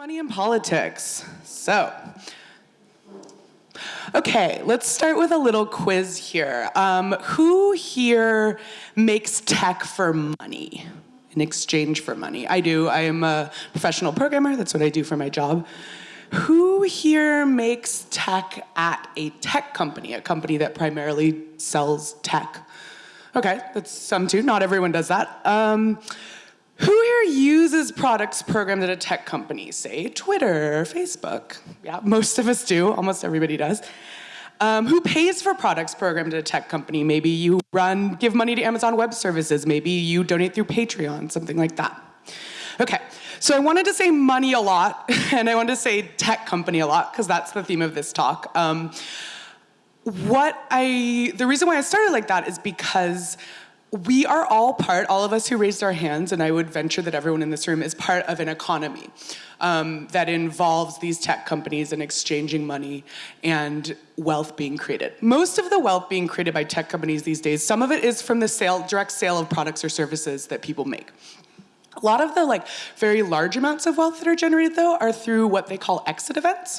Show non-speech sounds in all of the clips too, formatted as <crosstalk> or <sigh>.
money in politics. So, okay, let's start with a little quiz here. Um, who here makes tech for money? In exchange for money. I do. I am a professional programmer. That's what I do for my job. Who here makes tech at a tech company, a company that primarily sells tech? Okay, that's some too. Not everyone does that. Um, who here uses products programmed at a tech company, say Twitter Facebook? Yeah, most of us do, almost everybody does. Um, who pays for products programmed at a tech company? Maybe you run, give money to Amazon Web Services. Maybe you donate through Patreon, something like that. Okay, so I wanted to say money a lot, <laughs> and I wanted to say tech company a lot, because that's the theme of this talk. Um, what I, the reason why I started like that is because we are all part, all of us who raised our hands, and I would venture that everyone in this room is part of an economy um, that involves these tech companies and exchanging money and wealth being created. Most of the wealth being created by tech companies these days, some of it is from the sale, direct sale of products or services that people make. A lot of the like very large amounts of wealth that are generated though are through what they call exit events.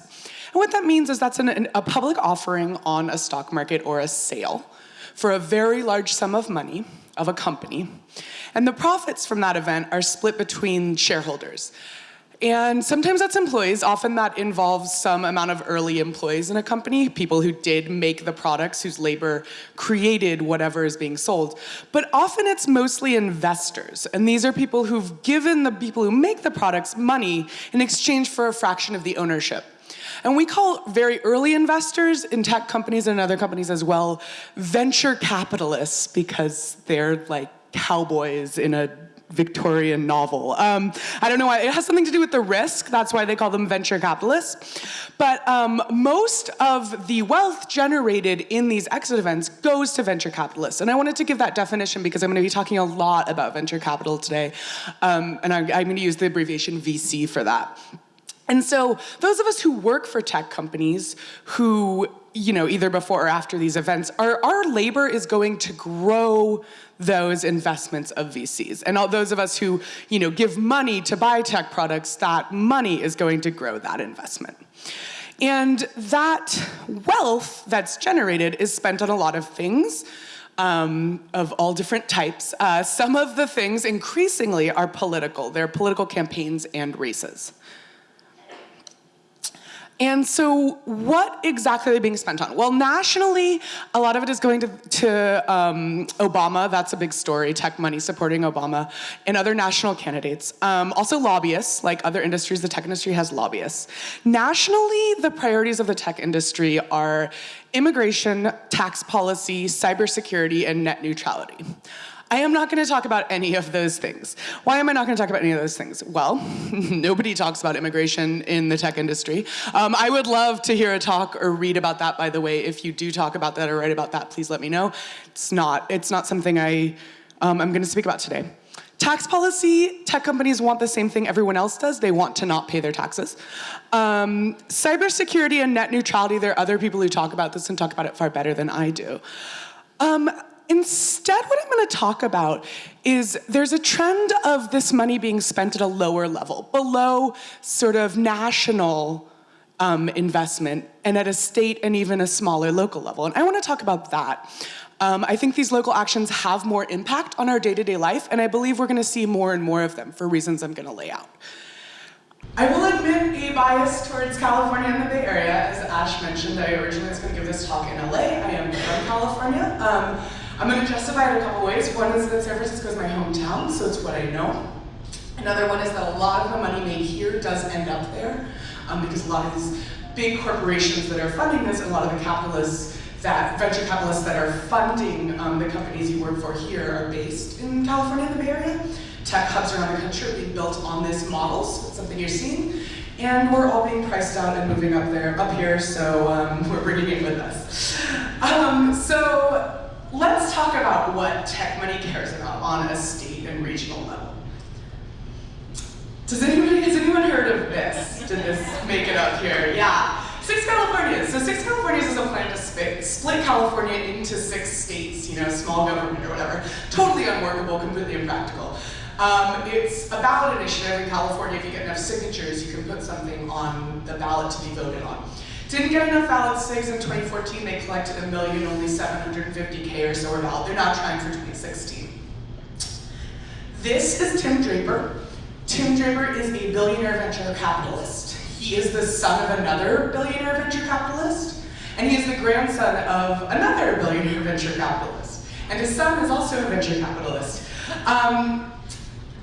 And what that means is that's an, an, a public offering on a stock market or a sale for a very large sum of money of a company. And the profits from that event are split between shareholders. And sometimes that's employees, often that involves some amount of early employees in a company, people who did make the products, whose labor created whatever is being sold. But often it's mostly investors, and these are people who've given the people who make the products money in exchange for a fraction of the ownership. And we call very early investors in tech companies and other companies as well venture capitalists because they're like cowboys in a Victorian novel. Um, I don't know why, it has something to do with the risk, that's why they call them venture capitalists. But um, most of the wealth generated in these exit events goes to venture capitalists. And I wanted to give that definition because I'm gonna be talking a lot about venture capital today. Um, and I'm, I'm gonna use the abbreviation VC for that. And so those of us who work for tech companies who, you know, either before or after these events, our, our labor is going to grow those investments of VCs. And all those of us who, you know, give money to buy tech products, that money is going to grow that investment. And that wealth that's generated is spent on a lot of things. Um, of all different types. Uh, some of the things increasingly are political. They're political campaigns and races. And so what exactly are they being spent on? Well, nationally, a lot of it is going to, to um, Obama. That's a big story, tech money supporting Obama, and other national candidates. Um, also lobbyists, like other industries, the tech industry has lobbyists. Nationally, the priorities of the tech industry are immigration, tax policy, cybersecurity, and net neutrality. I am not gonna talk about any of those things. Why am I not gonna talk about any of those things? Well, <laughs> nobody talks about immigration in the tech industry. Um, I would love to hear a talk or read about that, by the way. If you do talk about that or write about that, please let me know. It's not, it's not something I, um, I'm gonna speak about today. Tax policy, tech companies want the same thing everyone else does. They want to not pay their taxes. Um, cybersecurity and net neutrality, there are other people who talk about this and talk about it far better than I do. Um, Instead, what I'm gonna talk about is there's a trend of this money being spent at a lower level, below sort of national um, investment and at a state and even a smaller local level. And I wanna talk about that. Um, I think these local actions have more impact on our day-to-day -day life, and I believe we're gonna see more and more of them for reasons I'm gonna lay out. I will admit a bias towards California and the Bay Area. As Ash mentioned, I originally was gonna give this talk in LA. I am from California. Um, I'm going to justify it a couple ways. One is that San Francisco is my hometown, so it's what I know. Another one is that a lot of the money made here does end up there, um, because a lot of these big corporations that are funding this, and a lot of the capitalists that venture capitalists that are funding um, the companies you work for here are based in California the Bay Area. Tech hubs around the country are being built on this model, so it's something you're seeing. And we're all being priced out and moving up there, up here, so um, <laughs> we're bringing it with us. Um, so let's talk about what tech money cares about on a state and regional level. Does anybody, has anyone heard of this? Did this make it up here? Yeah. Six Californias. So Six Californias is a plan to split California into six states, you know, small government or whatever. Totally unworkable, completely impractical. Um, it's a ballot initiative in California. If you get enough signatures, you can put something on the ballot to be voted on. Didn't get enough valid SIGs in 2014. They collected a million, only 750K or so are valid. They're not trying for 2016. This is Tim Draper. Tim Draper is a billionaire venture capitalist. He is the son of another billionaire venture capitalist, and he is the grandson of another billionaire venture capitalist. And his son is also a venture capitalist. Um,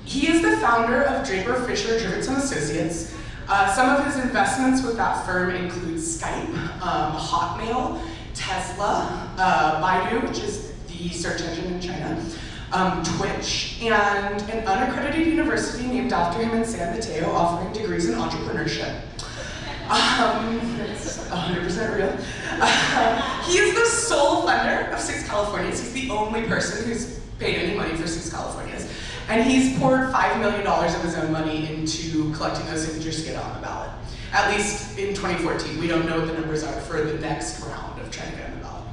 he is the founder of Draper Fisher Jurvetson Associates, uh, some of his investments with that firm include Skype, um, Hotmail, Tesla, uh, Baidu, which is the search engine in China, um, Twitch, and an unaccredited university named after him in San Mateo offering degrees in entrepreneurship. Um, it's 100% real. Uh, <laughs> he is the sole funder of Six Californias. He's the only person who's paid any money for Six Californias. And he's poured $5 million of his own money into collecting those signatures to get on the ballot. At least in 2014. We don't know what the numbers are for the next round of trying to get on the ballot.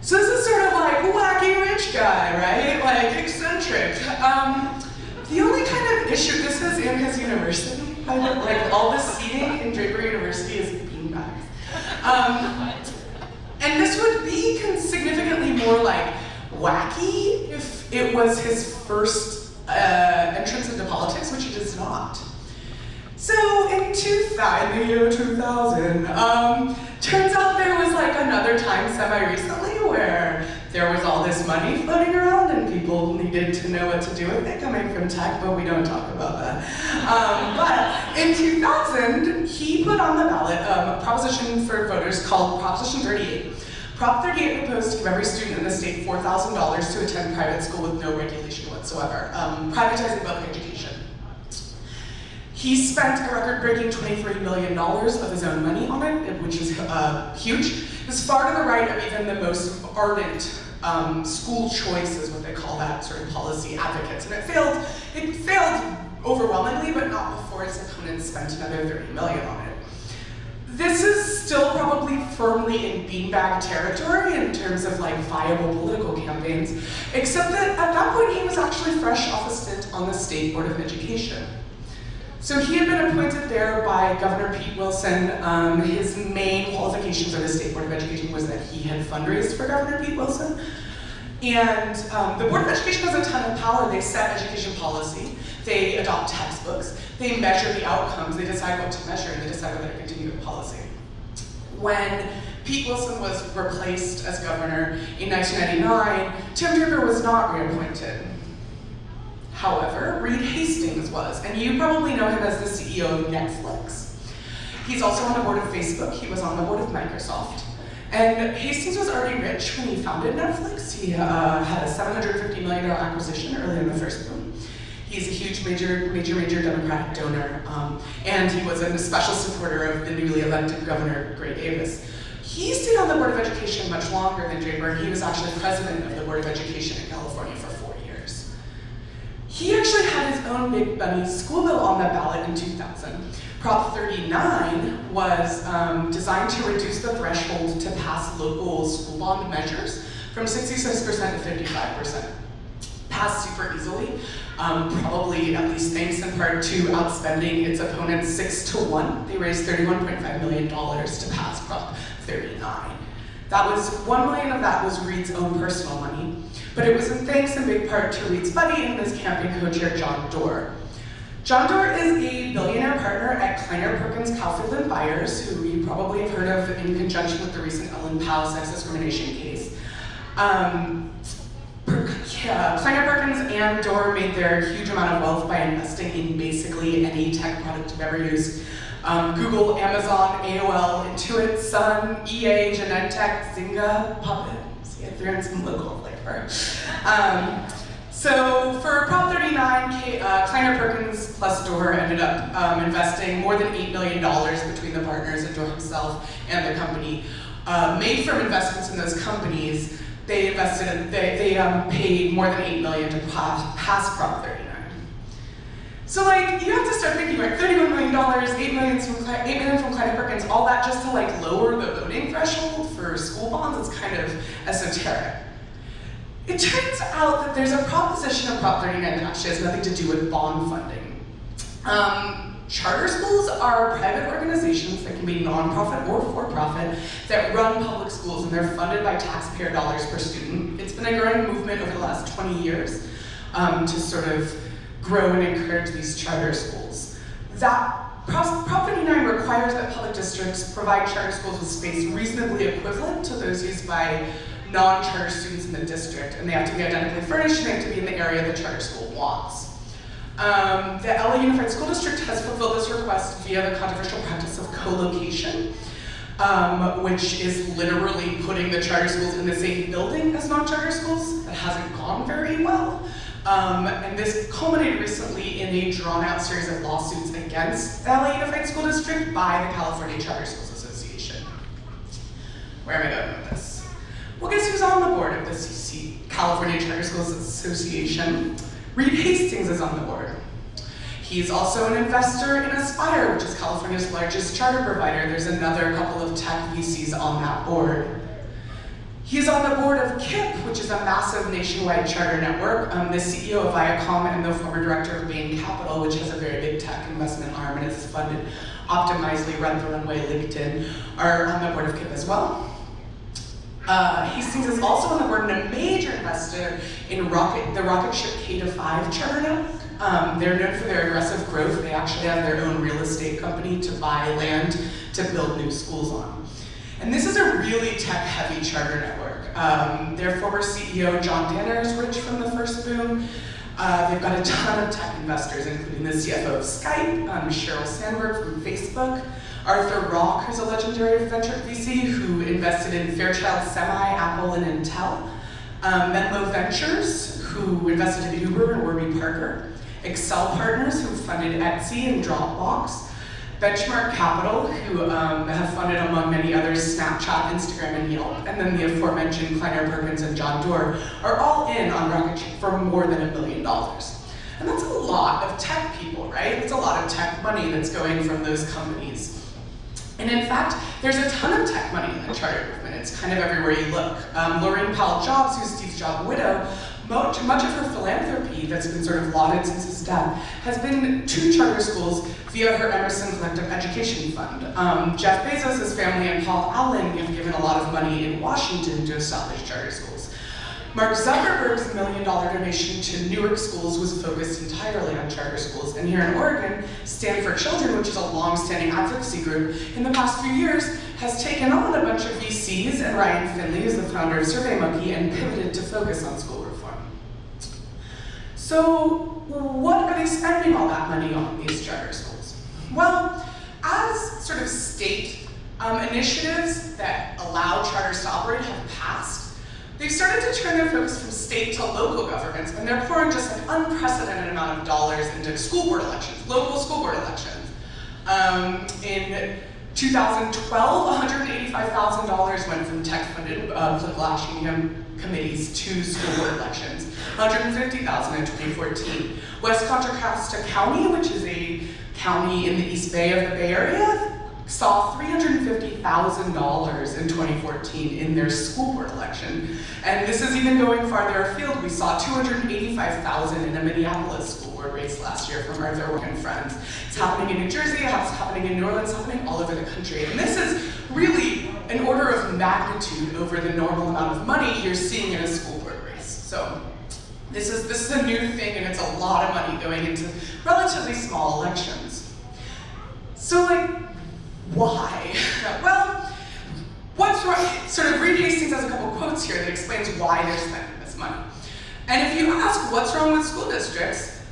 So this is sort of like wacky rich guy, right? Like eccentric. Um, the only kind of issue, this is in his university. Like all the seating in Draper University is beanbags. Um, and this would be significantly more like wacky if it was his first uh, entrance into politics, which it is not. So in 2000, the year 2000, um, turns out there was like another time semi-recently where there was all this money floating around and people needed to know what to do with it coming from tech, but we don't talk about that. Um, but in 2000, he put on the ballot um, a proposition for voters called Proposition 38, Prop 38 proposed to give every student in the state $4,000 to attend private school with no regulation whatsoever, um, privatizing public education. He spent a record-breaking $23 million of his own money on it, which is uh, huge. It was far to the right of even the most ardent um, school choice is what they call that, sort of policy advocates. And it failed, it failed overwhelmingly, but not before its opponents spent another 30 million on it. This is still probably firmly in beanbag territory in terms of like viable political campaigns, except that at that point he was actually fresh off a stint on the State Board of Education. So he had been appointed there by Governor Pete Wilson. Um, his main qualifications of the State Board of Education was that he had fundraised for Governor Pete Wilson. And um, the Board of Education has a ton of power. They set education policy. They adopt textbooks. They measure the outcomes. They decide what to measure, they decide whether to continue the policy. When Pete Wilson was replaced as governor in 1999, Tim Draper was not reappointed. However, Reed Hastings was, and you probably know him as the CEO of Netflix. He's also on the board of Facebook, he was on the board of Microsoft. And Hastings was already rich when he founded Netflix. He uh, had a $750 million acquisition early in the first boom. He's a huge, major, major, major Democratic donor, um, and he was a special supporter of the newly elected Governor Gray Davis. He stayed on the Board of Education much longer than Draper, and he was actually president of the Board of Education in California for four years. He actually had his own Big Bunny school bill on the ballot in 2000. Prop 39 was um, designed to reduce the threshold to pass local school bond measures from 66% to 55%. Passed super easily, um, probably at least thanks in part to outspending its opponents six to one. They raised $31.5 million to pass Prop 39. That was, one million of that was Reed's own personal money, but it was in thanks in big part to Reed's buddy and his campaign co-chair, John Doerr. John Doerr is a billionaire partner at Kleiner Perkins Caufield and Byers, who you probably have heard of in conjunction with the recent Ellen Pao sex discrimination case. Um, uh, Perkins and Doerr made their huge amount of wealth by investing in basically any tech product you've ever used. Um, Google, Amazon, AOL, Intuit, Sun, EA, Genentech, Zynga, Puppet. See, I threw in some local flavor. Um, so for Prop 39, K, uh, Kleiner Perkins plus Doerr ended up um, investing more than $8 million between the partners and Doerr himself and the company. Uh, made from investments in those companies, they invested, they, they um, paid more than 8 million to pass, pass Prop 39. So like, you have to start thinking like $31 million, 8 million from, 8 million from Kleiner Perkins, all that just to like lower the voting threshold for school bonds is kind of esoteric. It turns out that there's a proposition of Prop 39 that actually has nothing to do with bond funding. Um, charter schools are private organizations that can be nonprofit or for-profit that run public schools and they're funded by taxpayer dollars per student. It's been a growing movement over the last 20 years um, to sort of grow and encourage these charter schools. That Prop 39 requires that public districts provide charter schools with space reasonably equivalent to those used by non-charter students in the district, and they have to be identically furnished and they have to be in the area the charter school wants. Um, the LA Unified School District has fulfilled this request via the controversial practice of co-location, um, which is literally putting the charter schools in the same building as non-charter schools. That hasn't gone very well. Um, and this culminated recently in a drawn-out series of lawsuits against LA Unified School District by the California Charter Schools Association. Where am I going with this? Well, guess who's on the board of the CC, California Charter Schools Association? Reed Hastings is on the board. He's also an investor in Aspire, which is California's largest charter provider. There's another couple of tech VCs on that board. He's on the board of KIPP, which is a massive nationwide charter network. Um, the CEO of Viacom and the former director of Bain Capital, which has a very big tech investment arm and is funded Optimizely, Rent the Runway, LinkedIn, are on the board of KIPP as well. Uh, Hastings is also on the board and a major investor in rocket, the rocket ship K-5 charter. Um, they're known for their aggressive growth. They actually have their own real estate company to buy land to build new schools on. And this is a really tech-heavy charter network. Um, their former CEO, John Danner, is rich from the first boom. Uh, they've got a ton of tech investors, including the CFO of Skype, um, Sheryl Sandberg from Facebook, Arthur Rock, who's a legendary venture VC who invested in Fairchild Semi, Apple, and Intel. Um, Menlo Ventures, who invested in Uber and Warby Parker. Accel Partners, who funded Etsy and Dropbox. Benchmark Capital, who um, have funded, among many others, Snapchat, Instagram, and Yelp. And then the aforementioned Kleiner Perkins and John Doerr are all in on Rocket for more than a billion dollars. And that's a lot of tech people, right? It's a lot of tech money that's going from those companies. And in fact, there's a ton of tech money in the charter movement. It's kind of everywhere you look. Um, Laurene Powell Jobs, who's Steve Jobs' widow, much, much of her philanthropy that's been sort of lauded since his death has been to charter schools via her Emerson Collective Education Fund. Um, Jeff Bezos' family and Paul Allen have given a lot of money in Washington to establish charter schools. Mark Zuckerberg's million dollar donation to Newark schools was focused entirely on charter schools. And here in Oregon, Stand for Children, which is a long-standing advocacy group, in the past few years has taken on a bunch of VCs, and Ryan Finley is the founder of SurveyMonkey, and pivoted to focus on school reform. So what are they spending all that money on, these charter schools? Well, as sort of state um, initiatives that allow charters to operate have passed, They've started to turn their focus from state to local governments, and they're pouring just an unprecedented amount of dollars into school board elections, local school board elections. Um, in 2012, $185,000 went from tech-funded uh, political committees to school board elections, 150,000 in 2014. West Contra Costa County, which is a county in the East Bay of the Bay Area, saw $350,000 in 2014 in their school board election. And this is even going farther afield. We saw 285,000 in a Minneapolis school board race last year from Arthur Rock and Friends. It's happening in New Jersey, it's happening in New Orleans, it's happening all over the country. And this is really an order of magnitude over the normal amount of money you're seeing in a school board race. So this is, this is a new thing and it's a lot of money going into relatively small elections. So like, why? well, what's wrong? Sort of Reed Hastings has a couple quotes here that explains why they're spending this money. And if you ask what's wrong with school districts,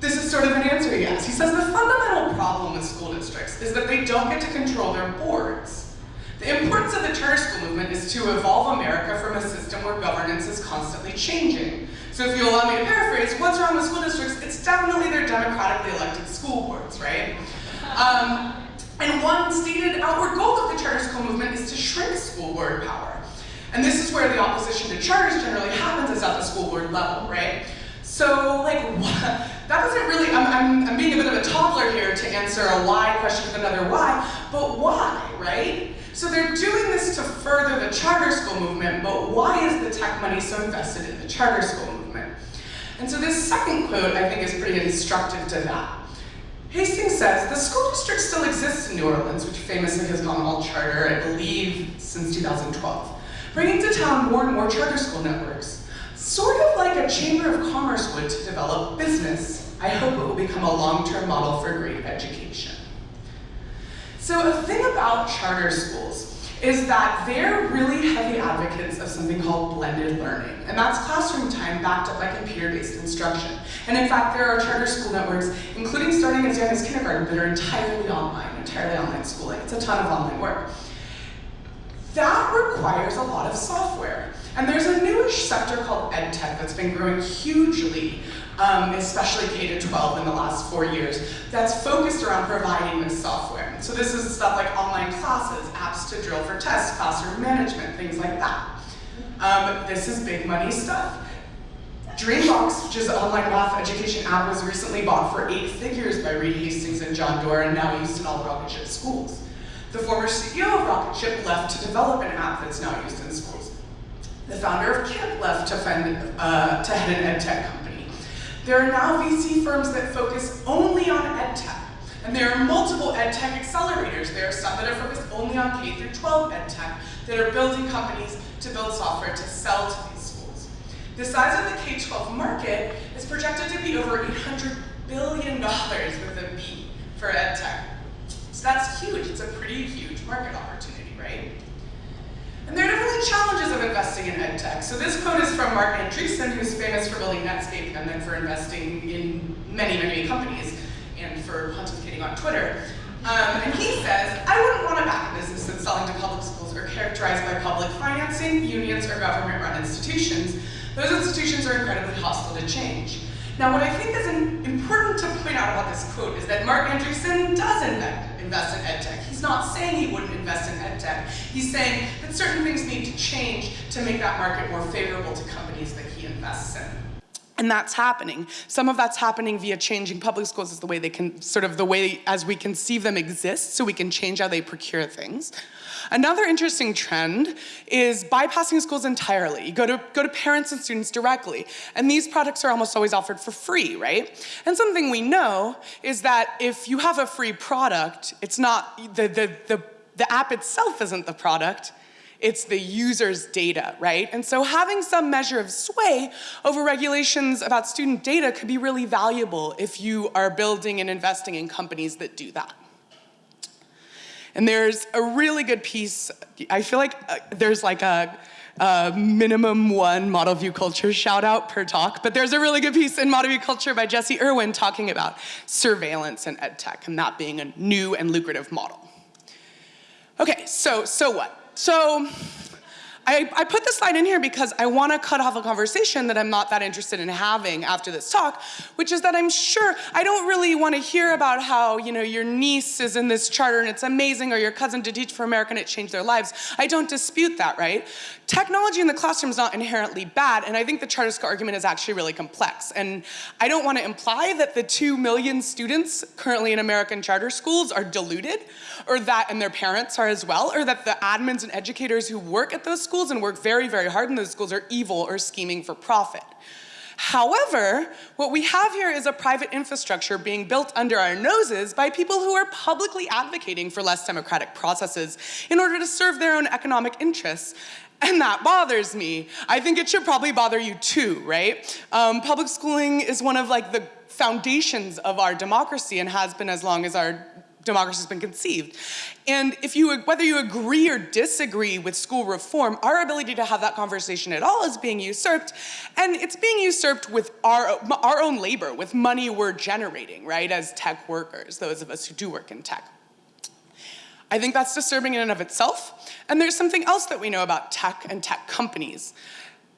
this is sort of an answer he has. He says the fundamental problem with school districts is that they don't get to control their boards. The importance of the charter school movement is to evolve America from a system where governance is constantly changing. So if you allow me to paraphrase, what's wrong with school districts? It's definitely their democratically elected school boards, right? Um, and one stated outward goal of the charter school movement is to shrink school board power. And this is where the opposition to charters generally happens is at the school board level, right? So, like, that <laughs> that doesn't really, I'm, I'm, I'm being a bit of a toddler here to answer a why question with another why, but why, right? So they're doing this to further the charter school movement, but why is the tech money so invested in the charter school movement? And so this second quote I think is pretty instructive to that. Hastings says, the school district still exists in New Orleans, which famously has gone all charter, I believe, since 2012, bringing to town more and more charter school networks, sort of like a chamber of commerce would to develop business. I hope it will become a long-term model for great education. So a thing about charter schools is that they're really heavy advocates of something called blended learning. And that's classroom time backed up by computer-based instruction. And in fact, there are charter school networks, including starting as young as kindergarten, that are entirely online, entirely online schooling. It's a ton of online work. That requires a lot of software. And there's a newish sector called EdTech that's been growing hugely, um, especially K-12 in the last four years, that's focused around providing this software. So this is stuff like online classes, apps to drill for tests, classroom management, things like that. Um, this is big money stuff. Dreambox, which is an online math education app, was recently bought for eight figures by Reed Hastings and John Doerr and now used in all Rocketship schools. The former CEO of Rocketship left to develop an app that's now used in schools. The founder of KIPP left to, fend, uh, to head an ed tech company. There are now VC firms that focus only on ed tech. And there are multiple ed tech accelerators. There are some that are focused only on K through 12 ed tech that are building companies to build software to sell to these schools. The size of the K-12 market is projected to be over $800 billion with a B for ed tech. So that's huge. It's a pretty huge market opportunity, right? And there are definitely challenges of investing in edtech. So this quote is from Marc Andreessen, who's famous for building Netscape and then for investing in many, many companies and for pontificating on Twitter. Um, and he says, I wouldn't want to back a business that's selling to public schools or characterized by public financing, unions, or government-run institutions. Those institutions are incredibly hostile to change. Now, what I think is important to point out about this quote is that Marc Andreessen does invest in edtech. He's not saying he wouldn't invest in edtech. He's saying that certain things need to change to make that market more favorable to companies that he invests in. And that's happening. Some of that's happening via changing public schools as the way they can, sort of the way as we conceive them exist, so we can change how they procure things. Another interesting trend is bypassing schools entirely. You go to, go to parents and students directly, and these products are almost always offered for free, right? And something we know is that if you have a free product, it's not, the, the, the, the app itself isn't the product, it's the user's data, right? And so having some measure of sway over regulations about student data could be really valuable if you are building and investing in companies that do that. And there's a really good piece, I feel like uh, there's like a, a, minimum one model view culture shout out per talk, but there's a really good piece in model view culture by Jessy Irwin talking about surveillance and ed tech and that being a new and lucrative model. Okay, so, so what? So I, I, put this slide in here because I want to cut off a conversation that I'm not that interested in having after this talk, which is that I'm sure I don't really want to hear about how you know your niece is in this charter and it's amazing, or your cousin did Teach for America and it changed their lives. I don't dispute that, right? Technology in the classroom is not inherently bad, and I think the charter school argument is actually really complex. And I don't want to imply that the two million students currently in American charter schools are deluded, or that, and their parents are as well, or that the admins and educators who work at those schools and work very, very hard in those schools are evil or scheming for profit. However, what we have here is a private infrastructure being built under our noses by people who are publicly advocating for less democratic processes in order to serve their own economic interests. And that bothers me. I think it should probably bother you too, right? Um, public schooling is one of like the foundations of our democracy and has been as long as our democracy has been conceived. And if you, whether you agree or disagree with school reform, our ability to have that conversation at all is being usurped. And it's being usurped with our, our own labor, with money we're generating, right, as tech workers, those of us who do work in tech. I think that's disturbing in and of itself. And there's something else that we know about tech and tech companies.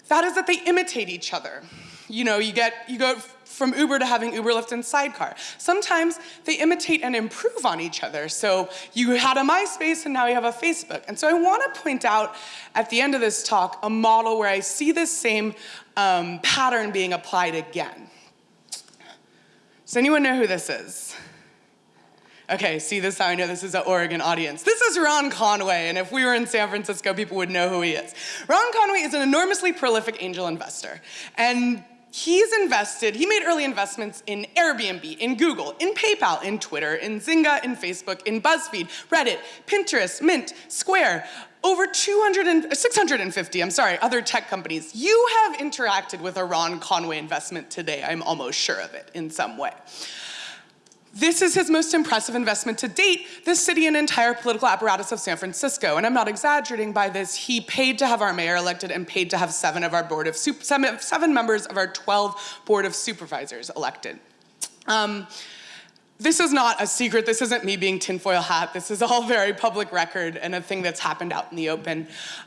That is that they imitate each other. You know, you get, you go from Uber to having Uber, Lyft, and Sidecar. Sometimes they imitate and improve on each other. So you had a MySpace and now you have a Facebook. And so I wanna point out at the end of this talk a model where I see this same um, pattern being applied again. Does anyone know who this is? Okay, see this how I know this is an Oregon audience. This is Ron Conway, and if we were in San Francisco, people would know who he is. Ron Conway is an enormously prolific angel investor, and he's invested, he made early investments in Airbnb, in Google, in PayPal, in Twitter, in Zynga, in Facebook, in BuzzFeed, Reddit, Pinterest, Mint, Square, over 200 and, 650, I'm sorry, other tech companies. You have interacted with a Ron Conway investment today, I'm almost sure of it in some way. This is his most impressive investment to date, the city and entire political apparatus of San Francisco. And I'm not exaggerating by this. He paid to have our mayor elected and paid to have seven of our board of, seven, members of our 12 board of supervisors elected. Um, this is not a secret. This isn't me being tinfoil hat. This is all <laughs> very public record and a thing that's happened out in the open.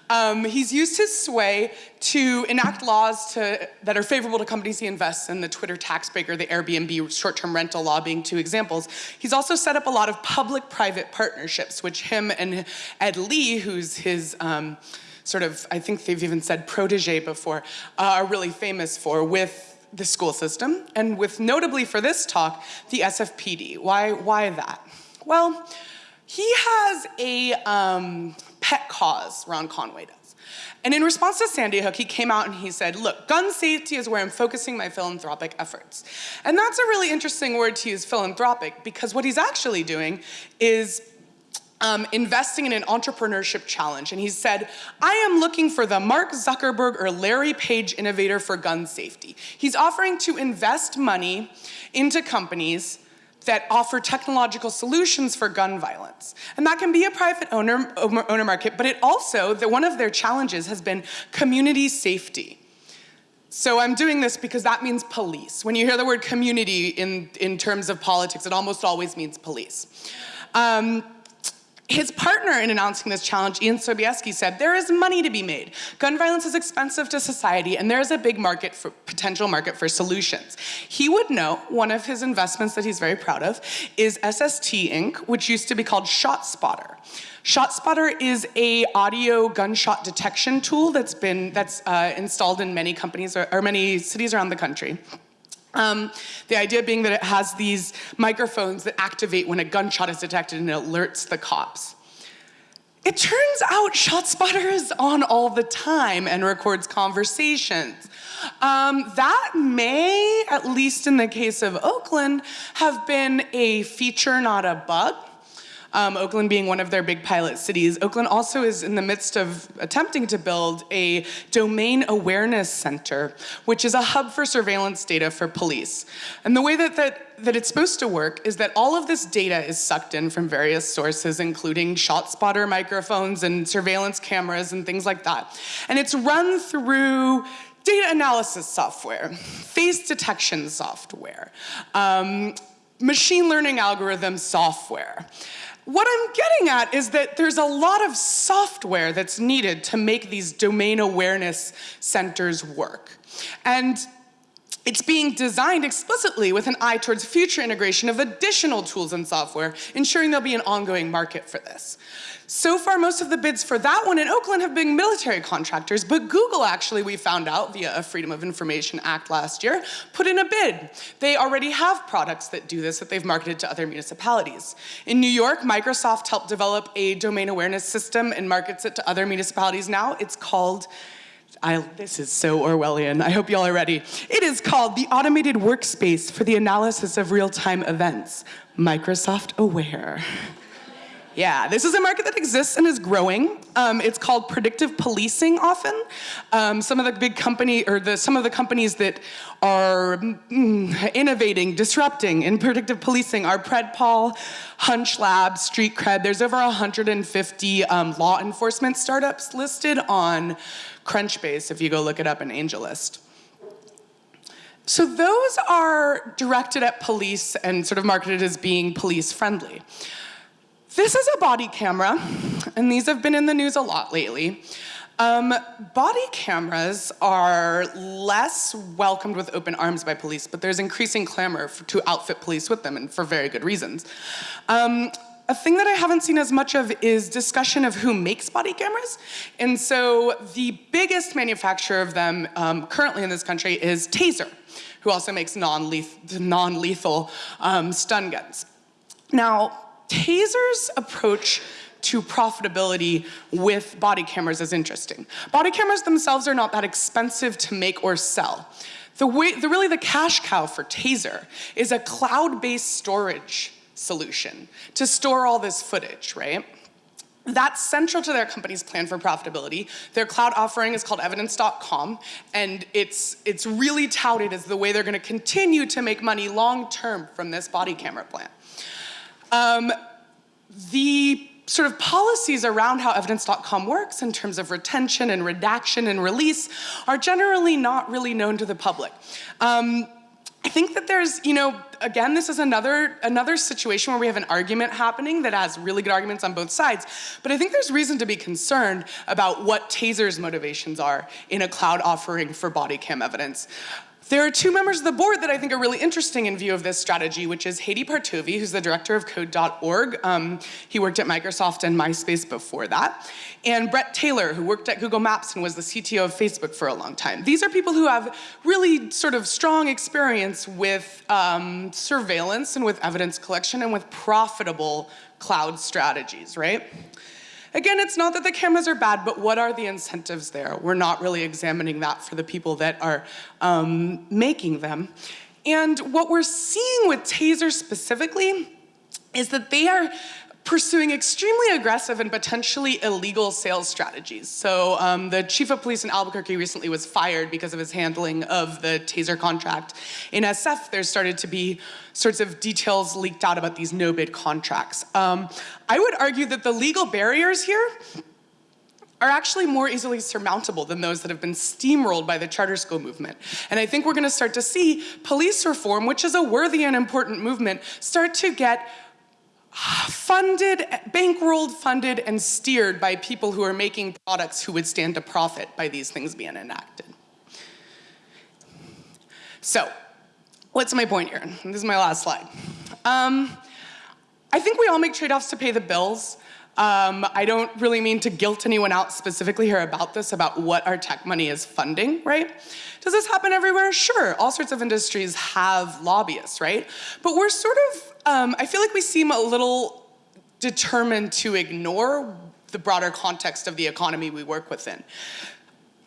Um, he's used his sway to enact laws to, that are favorable to companies he invests in, the Twitter tax breaker, the Airbnb short-term rental law being two examples. He's also set up a lot of public-private partnerships, which him and Ed Lee, who's his um, sort of, I think they've even said protege before, uh, are really famous for with the school system, and with notably for this talk, the SFPD. Why, why that? Well, he has a um, pet cause, Ron Conway does. And in response to Sandy Hook, he came out and he said, look, gun safety is where I'm focusing my philanthropic efforts. And that's a really interesting word to use, philanthropic, because what he's actually doing is um, investing in an entrepreneurship challenge. And he said, I am looking for the Mark Zuckerberg or Larry Page innovator for gun safety. He's offering to invest money into companies that offer technological solutions for gun violence. And that can be a private owner, owner market, but it also, that one of their challenges has been community safety. So I'm doing this because that means police. When you hear the word community in, in terms of politics, it almost always means police. Um, his partner in announcing this challenge, Ian Sobieski, said, there is money to be made. Gun violence is expensive to society and there is a big market for potential market for solutions. He would know one of his investments that he's very proud of is SST Inc., which used to be called ShotSpotter. ShotSpotter is a audio gunshot detection tool that's been that's uh, installed in many companies or, or many cities around the country. Um, the idea being that it has these microphones that activate when a gunshot is detected and it alerts the cops. It turns out ShotSpotter is on all the time and records conversations. Um, that may, at least in the case of Oakland, have been a feature, not a bug um, Oakland being one of their big pilot cities. Oakland also is in the midst of attempting to build a domain awareness center, which is a hub for surveillance data for police. And the way that, that, that it's supposed to work is that all of this data is sucked in from various sources, including ShotSpotter microphones and surveillance cameras and things like that. And it's run through data analysis software, face detection software, um, machine learning algorithm software. What I'm getting at is that there's a lot of software that's needed to make these domain awareness centers work. And it's being designed explicitly with an eye towards future integration of additional tools and software, ensuring there'll be an ongoing market for this. So far, most of the bids for that one in Oakland have been military contractors, but Google actually, we found out via a Freedom of Information Act last year, put in a bid. They already have products that do this that they've marketed to other municipalities. In New York, Microsoft helped develop a domain awareness system and markets it to other municipalities now. It's called I, this is so Orwellian. I hope y'all are ready. It is called the Automated Workspace for the Analysis of Real-Time Events, Microsoft Aware. Yeah, this is a market that exists and is growing. Um, it's called predictive policing often. Um, some of the big company, or the, some of the companies that are mm, innovating, disrupting in predictive policing are Predpol, Hunch Lab, Street Cred. There's over 150 um, law enforcement startups listed on Crunchbase if you go look it up in AngelList. So those are directed at police and sort of marketed as being police friendly. This is a body camera, and these have been in the news a lot lately. Um, body cameras are less welcomed with open arms by police, but there's increasing clamor for, to outfit police with them, and for very good reasons. Um, a thing that I haven't seen as much of is discussion of who makes body cameras. And so the biggest manufacturer of them um, currently in this country is Taser who also makes non-lethal non um, stun guns. Now, Taser's approach to profitability with body cameras is interesting. Body cameras themselves are not that expensive to make or sell. The way, the, really the cash cow for Taser is a cloud-based storage solution to store all this footage, right? That's central to their company's plan for profitability. Their cloud offering is called evidence.com, and it's, it's really touted as the way they're gonna continue to make money long-term from this body camera plan. Um, the sort of policies around how evidence.com works in terms of retention and redaction and release are generally not really known to the public. Um, I think that there's, you know, again, this is another, another situation where we have an argument happening that has really good arguments on both sides, but I think there's reason to be concerned about what Taser's motivations are in a cloud offering for body cam evidence. There are two members of the board that I think are really interesting in view of this strategy, which is Hadi Partovi, who's the director of code.org. Um, he worked at Microsoft and MySpace before that. And Bret Taylor, who worked at Google Maps and was the CTO of Facebook for a long time. These are people who have really sort of strong experience with um, surveillance and with evidence collection and with profitable cloud strategies, right? Again, it's not that the cameras are bad, but what are the incentives there? We're not really examining that for the people that are um, making them. And what we're seeing with Taser specifically is that they are pursuing extremely aggressive and potentially illegal sales strategies. So um, the chief of police in Albuquerque recently was fired because of his handling of the taser contract. In SF, there started to be sorts of details leaked out about these no-bid contracts. Um, I would argue that the legal barriers here are actually more easily surmountable than those that have been steamrolled by the charter school movement. And I think we're gonna start to see police reform, which is a worthy and important movement, start to get funded, bankrolled, funded, and steered by people who are making products who would stand to profit by these things being enacted. So, what's my point here? This is my last slide. Um, I think we all make trade-offs to pay the bills. Um, I don't really mean to guilt anyone out specifically here about this, about what our tech money is funding, right? Does this happen everywhere? Sure, all sorts of industries have lobbyists, right? But we're sort of, um, I feel like we seem a little determined to ignore the broader context of the economy we work within.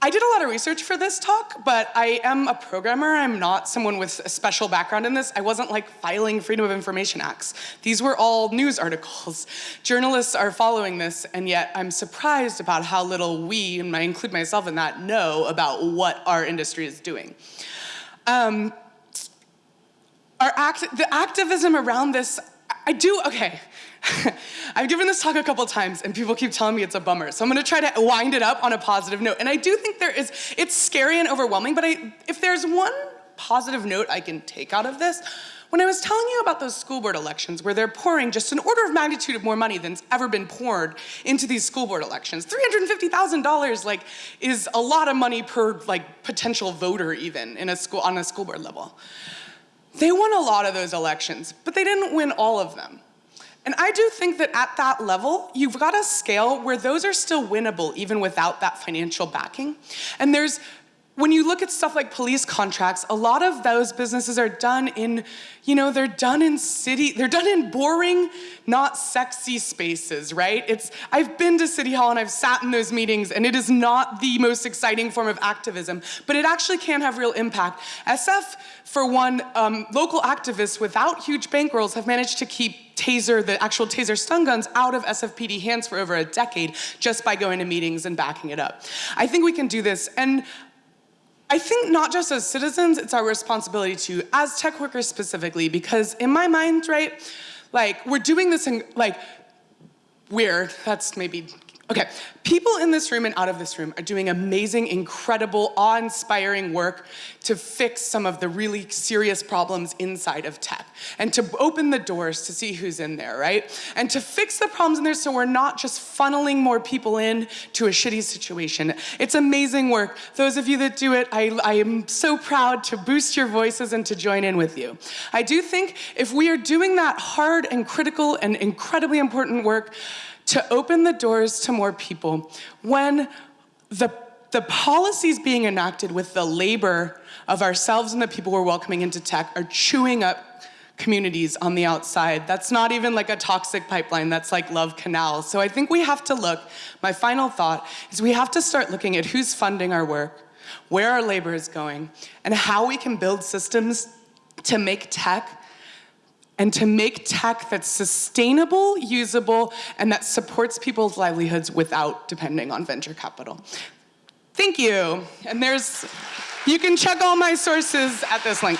I did a lot of research for this talk, but I am a programmer. I'm not someone with a special background in this. I wasn't like filing Freedom of Information Acts. These were all news articles. <laughs> Journalists are following this, and yet I'm surprised about how little we, and I include myself in that, know about what our industry is doing. Um, our act the activism around this, I do, okay, <laughs> I've given this talk a couple times and people keep telling me it's a bummer. So I'm gonna try to wind it up on a positive note. And I do think there is, it's scary and overwhelming, but I, if there's one positive note I can take out of this, when I was telling you about those school board elections where they're pouring just an order of magnitude of more money than's ever been poured into these school board elections, $350,000 like is a lot of money per like potential voter even in a school on a school board level. They won a lot of those elections, but they didn't win all of them. And I do think that at that level, you've got a scale where those are still winnable even without that financial backing. And there's when you look at stuff like police contracts, a lot of those businesses are done in, you know, they're done in city, they're done in boring, not sexy spaces, right? It's, I've been to City Hall and I've sat in those meetings and it is not the most exciting form of activism, but it actually can have real impact. SF, for one, um, local activists without huge bankrolls have managed to keep taser, the actual taser stun guns out of SFPD hands for over a decade just by going to meetings and backing it up. I think we can do this. And I think not just as citizens, it's our responsibility to, as tech workers specifically, because in my mind, right, like we're doing this in, like, weird, that's maybe Okay, people in this room and out of this room are doing amazing, incredible, awe-inspiring work to fix some of the really serious problems inside of tech and to open the doors to see who's in there, right? And to fix the problems in there so we're not just funneling more people in to a shitty situation. It's amazing work. Those of you that do it, I, I am so proud to boost your voices and to join in with you. I do think if we are doing that hard and critical and incredibly important work, to open the doors to more people when the the policies being enacted with the labor of ourselves and the people we're welcoming into tech are chewing up communities on the outside. That's not even like a toxic pipeline, that's like Love Canal. So I think we have to look, my final thought is we have to start looking at who's funding our work, where our labor is going, and how we can build systems to make tech and to make tech that's sustainable, usable, and that supports people's livelihoods without depending on venture capital. Thank you. And there's, you can check all my sources at this link.